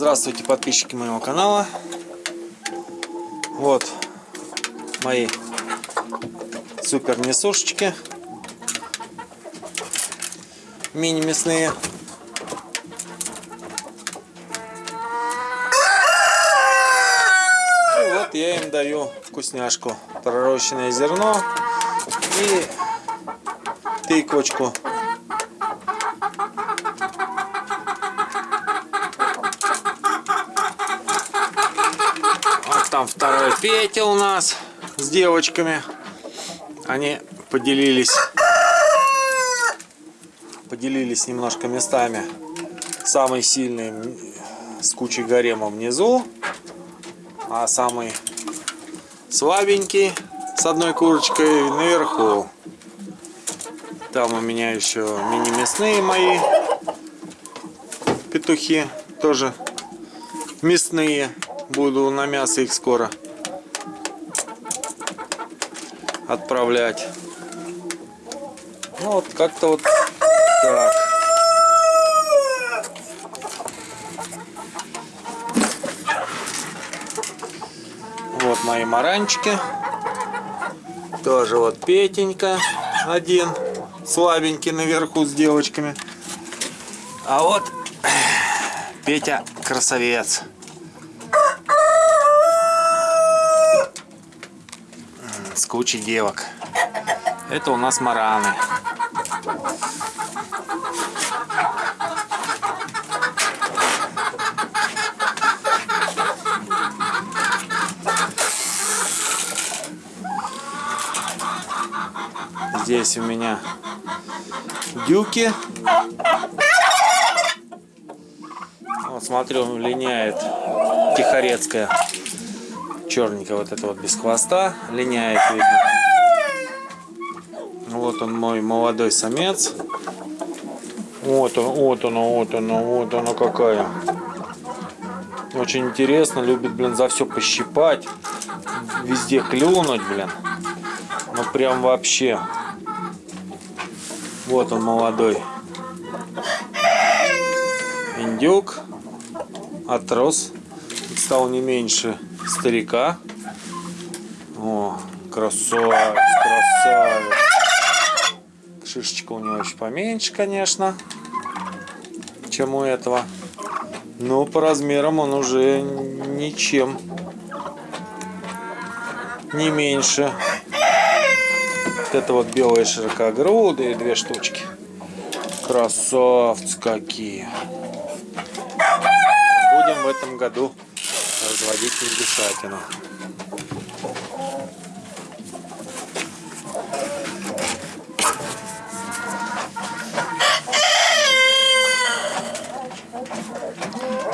Здравствуйте, подписчики моего канала. Вот мои супер несушечки. Мини мясные. И вот я им даю вкусняшку. Пророщенное зерно и тыквочку. Вот там второй Петя у нас с девочками. Они поделились поделились немножко местами. Самый сильный с кучей гарема внизу, а самый слабенький с одной курочкой наверху. Там у меня еще мини-мясные мои петухи, тоже мясные. Буду на мясо их скоро отправлять. Ну вот как-то вот так. Вот мои маранчики. Тоже вот Петенька один. Слабенький наверху с девочками. А вот Петя красавец. Кучей девок. Это у нас мараны. Здесь у меня дюки. Вот смотрю, линяет тихорецкая. Черненькая вот это вот без хвоста. Линяет, видно. Вот он мой молодой самец. Вот он, вот он, вот он, вот она какая. Очень интересно, любит, блин, за все пощипать. Везде клюнуть, блин. Ну прям вообще. Вот он молодой индюк. Отрос. Стал не меньше старика. О, красавец, красавец. Шишечка у него еще поменьше, конечно, чем у этого. Но по размерам он уже ничем не меньше. Вот это вот белые широкогрудые две штучки. Красавцы какие. Будем в этом году разводить индюшатину.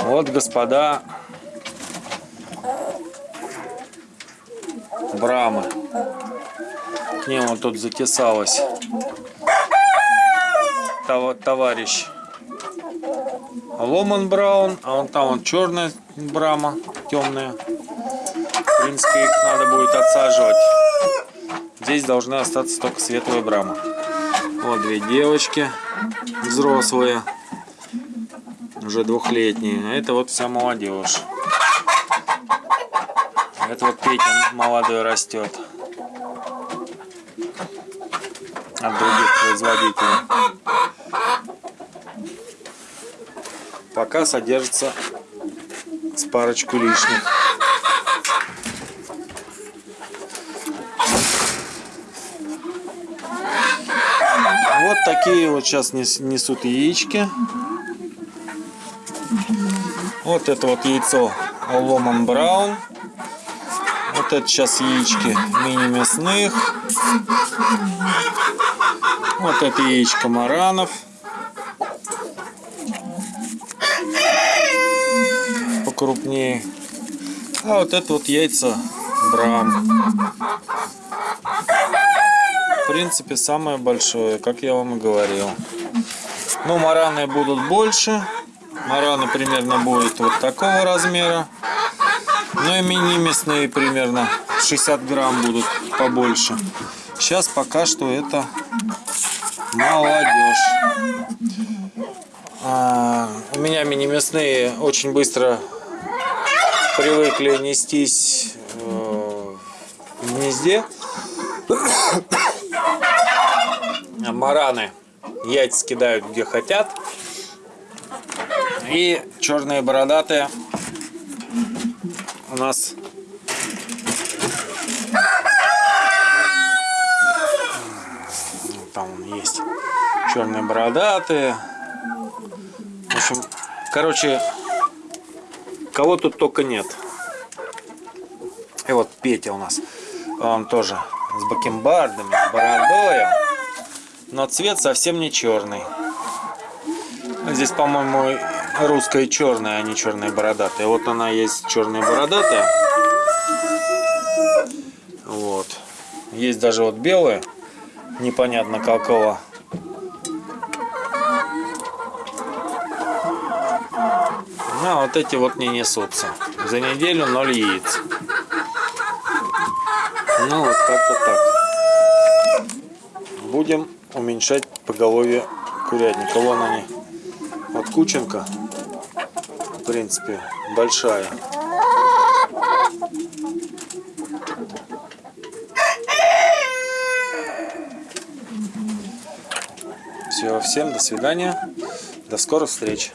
Вот, господа, брамы. К ним вот тут затесалась товарищ Ломан Браун, а вон там вот черная брама, темная. В принципе, их надо будет отсаживать. Здесь должны остаться только светлые брамы. Вот две девочки взрослые, уже двухлетние. А это вот вся молодежь. Это вот Петя молодой растет от других производителей. Пока содержится с парочку лишних. Вот такие вот сейчас несут яички. Вот это вот яйцо Ломан Браун. Вот это сейчас яички мини мясных. Вот это яичко маранов. Покрупнее. А вот это вот яйца брам. В принципе, самое большое, как я вам и говорил. Ну, мараны будут больше. Мараны примерно будут вот такого размера. Ну и мини-мясные примерно 60 грамм будут побольше. Сейчас пока что это молодежь. А, у меня мини-мясные очень быстро привыкли нестись э, в гнезде. Мараны яйца кидают где хотят. И черные бородатые у нас там есть черные бородатые в общем короче кого тут только нет. И вот Петя у нас он тоже с бакенбардами с бородой но цвет совсем не черный. Здесь по-моему русская черная а не черная бородатая. Вот она есть черная бородатая. Вот. Есть даже вот белая непонятно какого. А вот эти вот не несутся. За неделю 0 яиц. Ну, вот как-то так. Будем уменьшать поголовье курятника. Вон они. Вот кученка, в принципе, большая. Все, всем до свидания, до скорых встреч.